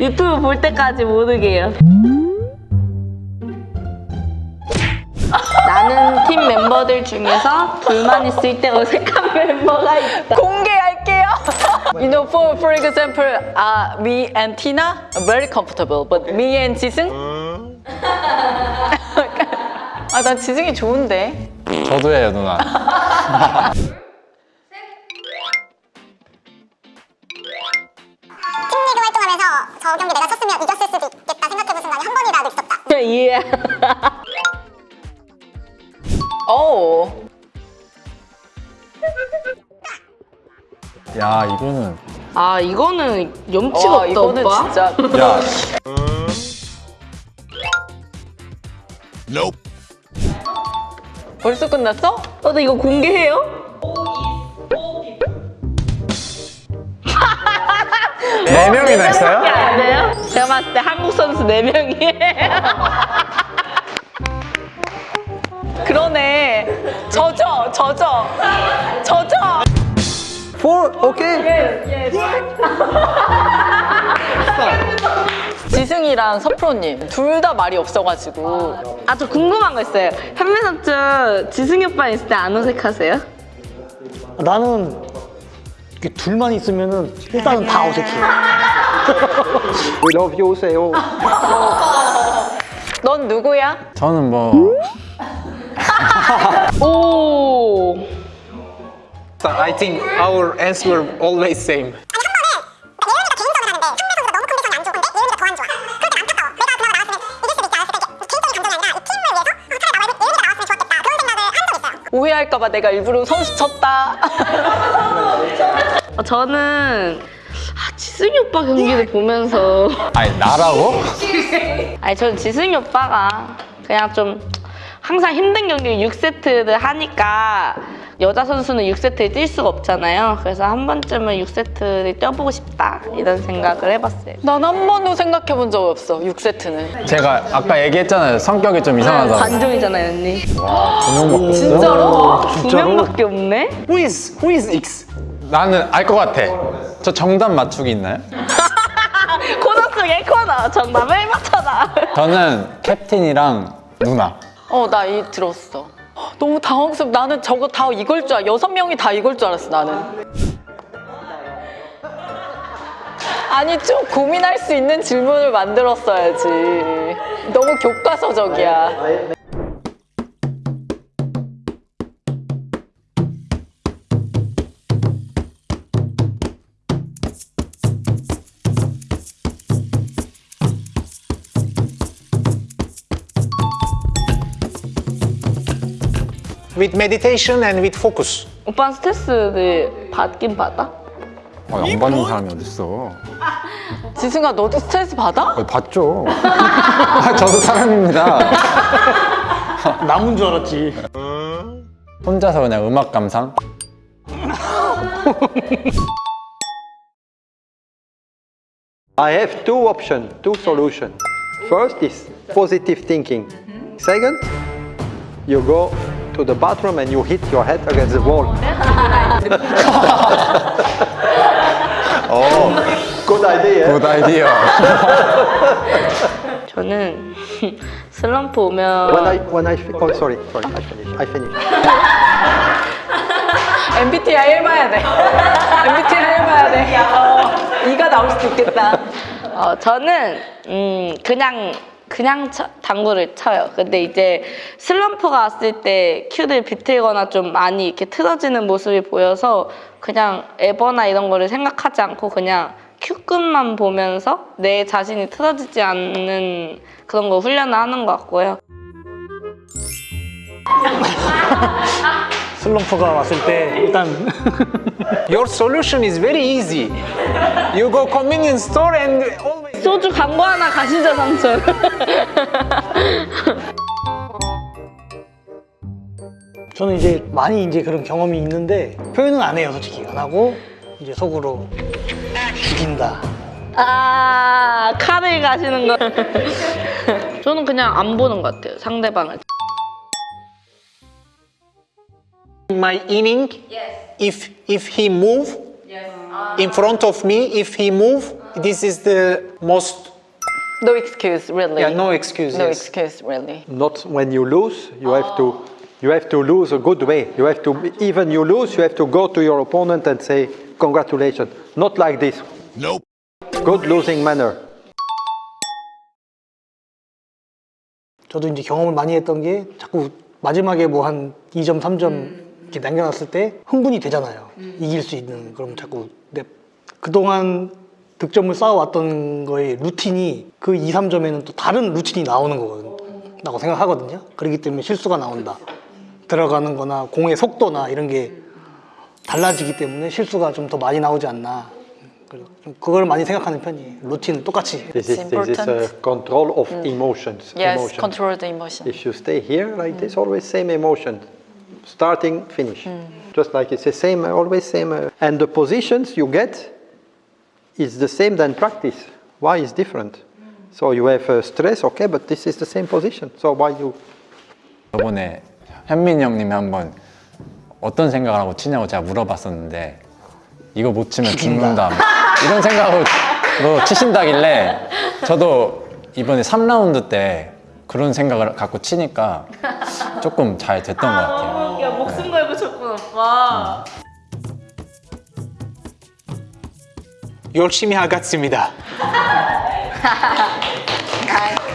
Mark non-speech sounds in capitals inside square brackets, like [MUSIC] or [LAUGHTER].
유튜브 볼 때까지 모르게요. 나는 팀 멤버들 중에서 둘만 있을 때 어색한 멤버가 있다. 공개할게요. you know, for for example, uh, me and Tina are very comfortable, but me and 지승. 아, 난 지승이 좋은데. 저도 해요 누나 저 경기 내가 쳤으면 이겼을 수도 있겠다 생각해본 순간이 한 번이라도 있었다. 예. [LAUGHS] 오. 야 이거는 아 이거는 염치가 와, 없다 이거는 오빠. 진짜. [LAUGHS] 야 벌써 끝났어? 어, 나 이거 공개해요? 네 명이나 있어요? 안 돼요? 제가 봤을 때 한국 선수 4명이에요. [LAUGHS] 그러네. 젖어, 젖어, 젖어. Four, okay? 지승이랑 서프로님 둘 다 말이 없어가지고 아, 저 궁금한 거 있어요. 현민 선수 지승이 오빠 있을 때 안 어색하세요? 나는 이렇게 둘만 있으면은 일단은 다 어색해. We love you, 세요. 넌 누구야? 저는 뭐 오. I think our answer were always same. 오해할까봐 내가 일부러 선수 쳤다. 어, [LAUGHS] 저는 아, 지승이 오빠 경기를 보면서 아니 나라고? 아니 저는 지승이 오빠가 그냥 좀 항상 힘든 경기를 6세트를 하니까 여자 선수는 6세트에 뛸 수가 없잖아요. 그래서 한 번쯤은 6세트를 뛰어보고 싶다 이런 생각을 해봤어요. 난 한 번도 생각해본 적 없어. 6세트는. 제가 아까 얘기했잖아요 성격이 좀 이상하다고 관종이잖아요, 언니. 두명 진짜로? 두 명밖에 없네? Who is who is X? 나는 알 것 같아 저 정답 맞추기 있나요? [LAUGHS] 코너 속의 코너 정답을 맞춰라. 저는 캡틴이랑 누나 어, 나 이 들었어. 너무 당황스럽. 나는 저거 다 이걸 줄 알. 여섯 명이 다 이걸 줄 알았어. 나는. 아니 좀 고민할 수 있는 질문을 만들었어야지. 너무 교과서적이야. With meditation and with focus. 오빠는 스트레스를 받긴 받아? 어, 안 받는 사람이 어딨어 지승아 너도 스트레스 받아? 어, 받죠 아, 저도 사람입니다 남은 줄 알았지. 혼자서 그냥 음악 감상 I have two options, two solutions. First is positive thinking. Second, you go to the bathroom and you hit your head against the wall. oh, good idea. 굿 아이디어 저는 슬럼프 오면 When I when I oh sorry sorry I finished I finished. MBTI 해봐야 돼. MBTI 해봐야 돼. 어, 이가 나올 수도 있겠다. 어, 저는 음, 그냥 그냥 쳐- 당구를 쳐요. 근데 이제 슬럼프가 왔을 때 큐를 비틀거나 좀 많이 이렇게 틀어지는 모습이 보여서 그냥 에버나 이런 거를 생각하지 않고 그냥 큐끝만 보면서 내 자신이 틀어지지 않는 그런 거 훈련을 하는 것 같고요. [LAUGHS] 슬럼프가 왔을 때 일단 [LAUGHS] Your solution is very easy. You go convenience store and. 소주 광고 하나 가시죠, 삼촌. [LAUGHS] 저는 이제 많이 이제 그런 경험이 있는데 표현은 안 해요, 솔직히. 안 하고 이제 속으로 죽인다. 아, 칼을 가시는 거. [LAUGHS] 저는 그냥 안 보는 것 같아요, 상대방을. My inning. If if he move in front of me, if he move, this is the most No excuse, really. yeah no excuses. No excuse, really. Not when you lose, you have to you have to lose a good way. You have to even you lose, you have to go to your opponent and say congratulations. Not like this. Nope. Good losing manner. 저도 이제 경험을 많이 했던 게 자꾸 마지막에 뭐 한 2점, 3점 이렇게 남겨놨을 때 흥분이 되잖아요. 이길 수 있는. 그럼 자꾸 내 그동안 득점을 쌓아왔던 거의 루틴이 그 2, 3점에는 또 다른 루틴이 나오는 거거든요. 라고 생각하거든요. 그렇기 때문에 실수가 나온다. 들어가는 거나 공의 속도나 이런 게 달라지기 때문에 실수가 좀 더 많이 나오지 않나. 그걸 많이 생각하는 편이에요. 루틴은 똑같이. This is, this is a control of emotions. Yes, emotion. control the emotion. If you stay here like this, always same emotion, starting, finish. Just like it's the same, always same. uh, And the positions you get is the same than practice. Why is different? So you have uh, stress, okay, but this is the same position. So why you? 저번에 현민이 형님이 한번 어떤 생각을 하고 치냐고 제가 물어봤었는데 이거 못 치면 죽는다 이런 생각으로 치신다길래 저도 이번에 3라운드 때 그런 생각을 갖고 치니까 조금 잘 됐던 것 같아요. 야 목숨 걸고 쳤구나 오빠. 열심히 하겠습니다. 아, [LAUGHS]